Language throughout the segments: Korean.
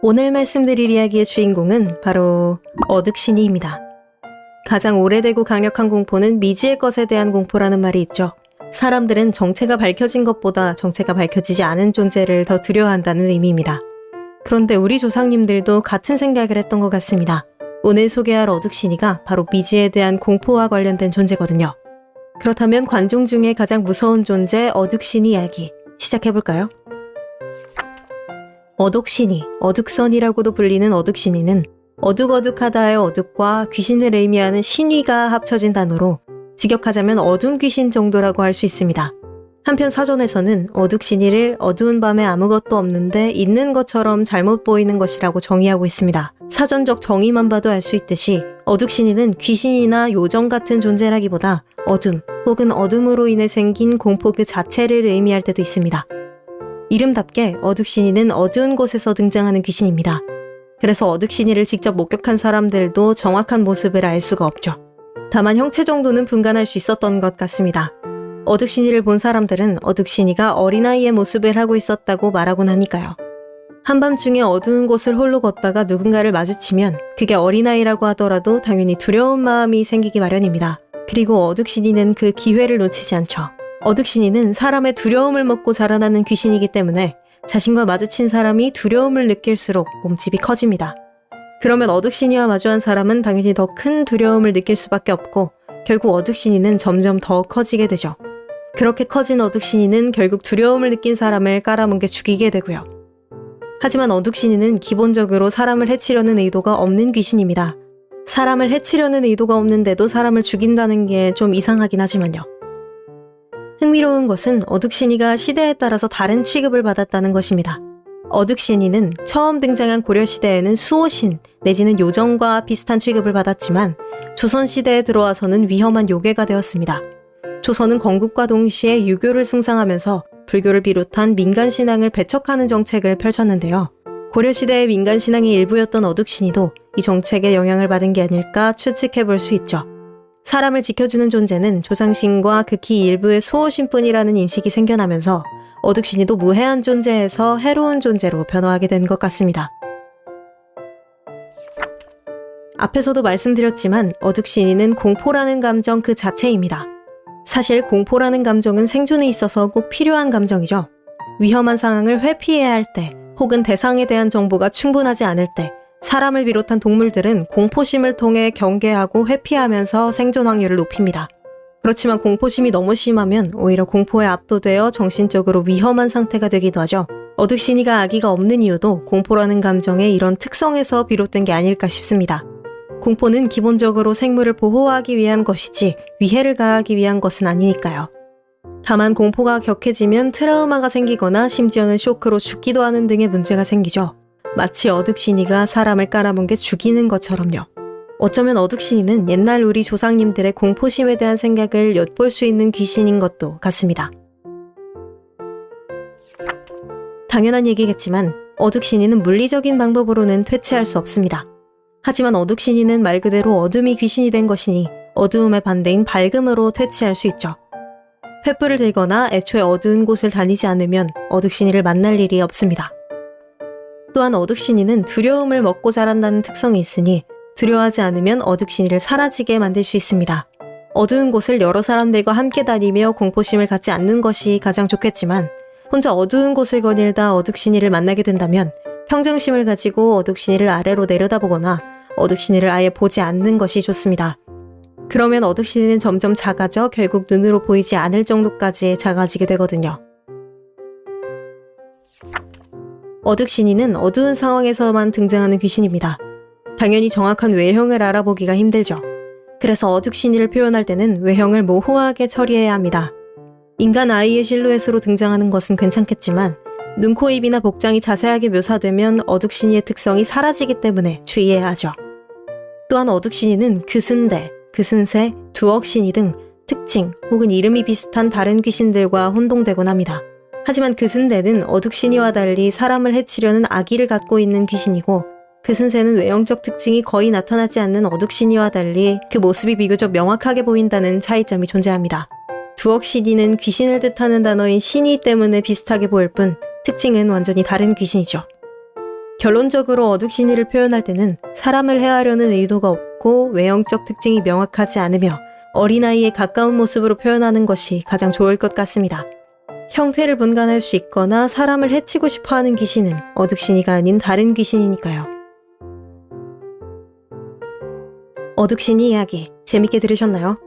오늘 말씀드릴 이야기의 주인공은 바로 어둑신이입니다. 가장 오래되고 강력한 공포는 미지의 것에 대한 공포라는 말이 있죠. 사람들은 정체가 밝혀진 것보다 정체가 밝혀지지 않은 존재를 더 두려워한다는 의미입니다. 그런데 우리 조상님들도 같은 생각을 했던 것 같습니다. 오늘 소개할 어둑신이가 바로 미지에 대한 공포와 관련된 존재거든요. 그렇다면 관종 중에 가장 무서운 존재 어둑신이 이야기 시작해볼까요? 어둑신이, 어둑선이라고도 불리는 어둑신이는 어둑어둑하다의 어둑과 귀신을 의미하는 신위가 합쳐진 단어로 직역하자면 어둠 귀신 정도라고 할 수 있습니다. 한편 사전에서는 어둑신이를 어두운 밤에 아무것도 없는데 있는 것처럼 잘못 보이는 것이라고 정의하고 있습니다. 사전적 정의만 봐도 알 수 있듯이 어둑신이는 귀신이나 요정 같은 존재라기보다 어둠 혹은 어둠으로 인해 생긴 공포 그 자체를 의미할 때도 있습니다. 이름답게 어둑신이는 어두운 곳에서 등장하는 귀신입니다. 그래서 어둑신이를 직접 목격한 사람들도 정확한 모습을 알 수가 없죠. 다만 형체 정도는 분간할 수 있었던 것 같습니다. 어둑신이를 본 사람들은 어둑신이가 어린아이의 모습을 하고 있었다고 말하곤 하니까요. 한밤중에 어두운 곳을 홀로 걷다가 누군가를 마주치면 그게 어린아이라고 하더라도 당연히 두려운 마음이 생기기 마련입니다. 그리고 어둑신이는 그 기회를 놓치지 않죠. 어둑신이는 사람의 두려움을 먹고 자라나는 귀신이기 때문에 자신과 마주친 사람이 두려움을 느낄수록 몸집이 커집니다. 그러면 어둑신이와 마주한 사람은 당연히 더 큰 두려움을 느낄 수밖에 없고 결국 어둑신이는 점점 더 커지게 되죠. 그렇게 커진 어둑신이는 결국 두려움을 느낀 사람을 깔아뭉개 죽이게 되고요. 하지만 어둑신이는 기본적으로 사람을 해치려는 의도가 없는 귀신입니다. 사람을 해치려는 의도가 없는데도 사람을 죽인다는 게 좀 이상하긴 하지만요. 흥미로운 것은 어둑신이가 시대에 따라서 다른 취급을 받았다는 것입니다. 어둑신이는 처음 등장한 고려시대에는 수호신 내지는 요정과 비슷한 취급을 받았지만 조선시대에 들어와서는 위험한 요괴가 되었습니다. 조선은 건국과 동시에 유교를 숭상하면서 불교를 비롯한 민간신앙을 배척하는 정책을 펼쳤는데요. 고려시대의 민간신앙의 일부였던 어둑신이도 이 정책에 영향을 받은 게 아닐까 추측해 볼 수 있죠. 사람을 지켜주는 존재는 조상신과 극히 일부의 수호신뿐이라는 인식이 생겨나면서 어둑신이도 무해한 존재에서 해로운 존재로 변화하게 된 것 같습니다. 앞에서도 말씀드렸지만 어둑신이는 공포라는 감정 그 자체입니다. 사실 공포라는 감정은 생존에 있어서 꼭 필요한 감정이죠. 위험한 상황을 회피해야 할 때, 혹은 대상에 대한 정보가 충분하지 않을 때, 사람을 비롯한 동물들은 공포심을 통해 경계하고 회피하면서 생존 확률을 높입니다. 그렇지만 공포심이 너무 심하면 오히려 공포에 압도되어 정신적으로 위험한 상태가 되기도 하죠. 어둑신이가 아기가 없는 이유도 공포라는 감정의 이런 특성에서 비롯된 게 아닐까 싶습니다. 공포는 기본적으로 생물을 보호하기 위한 것이지 위해를 가하기 위한 것은 아니니까요. 다만 공포가 격해지면 트라우마가 생기거나 심지어는 쇼크로 죽기도 하는 등의 문제가 생기죠. 마치 어둑신이가 사람을 깔아뭉개 죽이는 것처럼요. 어쩌면 어둑신이는 옛날 우리 조상님들의 공포심에 대한 생각을 엿볼 수 있는 귀신인 것도 같습니다. 당연한 얘기겠지만 어둑신이는 물리적인 방법으로는 퇴치할 수 없습니다. 하지만 어둑신이는 말 그대로 어둠이 귀신이 된 것이니 어두움의 반대인 밝음으로 퇴치할 수 있죠. 횃불을 들거나 애초에 어두운 곳을 다니지 않으면 어둑신이를 만날 일이 없습니다. 또한 어둑신이는 두려움을 먹고 자란다는 특성이 있으니 두려워하지 않으면 어둑신이를 사라지게 만들 수 있습니다. 어두운 곳을 여러 사람들과 함께 다니며 공포심을 갖지 않는 것이 가장 좋겠지만 혼자 어두운 곳을 거닐다 어둑신이를 만나게 된다면 평정심을 가지고 어둑신이를 아래로 내려다보거나 어둑신이를 아예 보지 않는 것이 좋습니다. 그러면 어둑신이는 점점 작아져 결국 눈으로 보이지 않을 정도까지 작아지게 되거든요. 어둑신이는 어두운 상황에서만 등장하는 귀신입니다. 당연히 정확한 외형을 알아보기가 힘들죠. 그래서 어둑신이를 표현할 때는 외형을 모호하게 처리해야 합니다. 인간 아이의 실루엣으로 등장하는 것은 괜찮겠지만 눈, 코, 입이나 복장이 자세하게 묘사되면 어둑신이의 특성이 사라지기 때문에 주의해야 하죠. 또한 어둑신이는 그슨대, 그슨새, 두억신이 등 특징 혹은 이름이 비슷한 다른 귀신들과 혼동되곤 합니다. 하지만 그슨대는 어둑신이와 달리 사람을 해치려는 악의를 갖고 있는 귀신이고 그슨새는 외형적 특징이 거의 나타나지 않는 어둑신이와 달리 그 모습이 비교적 명확하게 보인다는 차이점이 존재합니다. 두억신이는 귀신을 뜻하는 단어인 신이 때문에 비슷하게 보일 뿐 특징은 완전히 다른 귀신이죠. 결론적으로 어둑신이를 표현할 때는 사람을 해하려는 의도가 없고 외형적 특징이 명확하지 않으며 어린아이에 가까운 모습으로 표현하는 것이 가장 좋을 것 같습니다. 형태를 분간할 수 있거나 사람을 해치고 싶어 하는 귀신은 어둑신이가 아닌 다른 귀신이니까요. 어둑신이 이야기 재밌게 들으셨나요?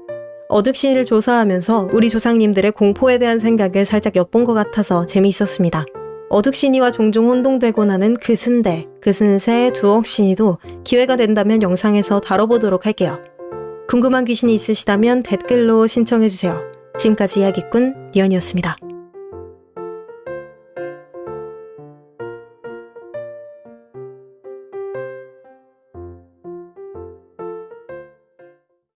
어둑신이를 조사하면서 우리 조상님들의 공포에 대한 생각을 살짝 엿본 것 같아서 재미있었습니다. 어둑신이와 종종 혼동되고 나는 그 근슨대, 그슨새, 두억신이도 기회가 된다면 영상에서 다뤄보도록 할게요. 궁금한 귀신이 있으시다면 댓글로 신청해주세요. 지금까지 이야기꾼 니언이었습니다.